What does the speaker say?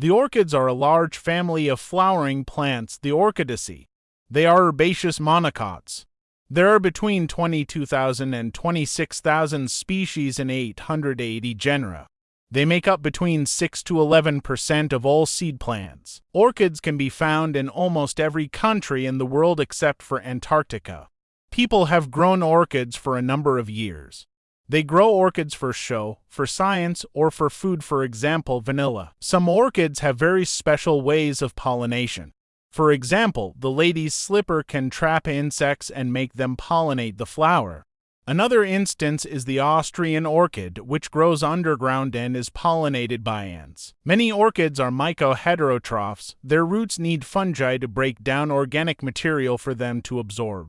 The orchids are a large family of flowering plants, the Orchidaceae. They are herbaceous monocots. There are between 22,000 and 26,000 species in 880 genera. They make up between 6 to 11 percent of all seed plants. Orchids can be found in almost every country in the world except for Antarctica. People have grown orchids for a number of years. They grow orchids for show, for science, or for food, for example, vanilla. Some orchids have very special ways of pollination. For example, the lady's slipper can trap insects and make them pollinate the flower. Another instance is the Austrian orchid, which grows underground and is pollinated by ants. Many orchids are mycoheterotrophs. Their roots need fungi to break down organic material for them to absorb.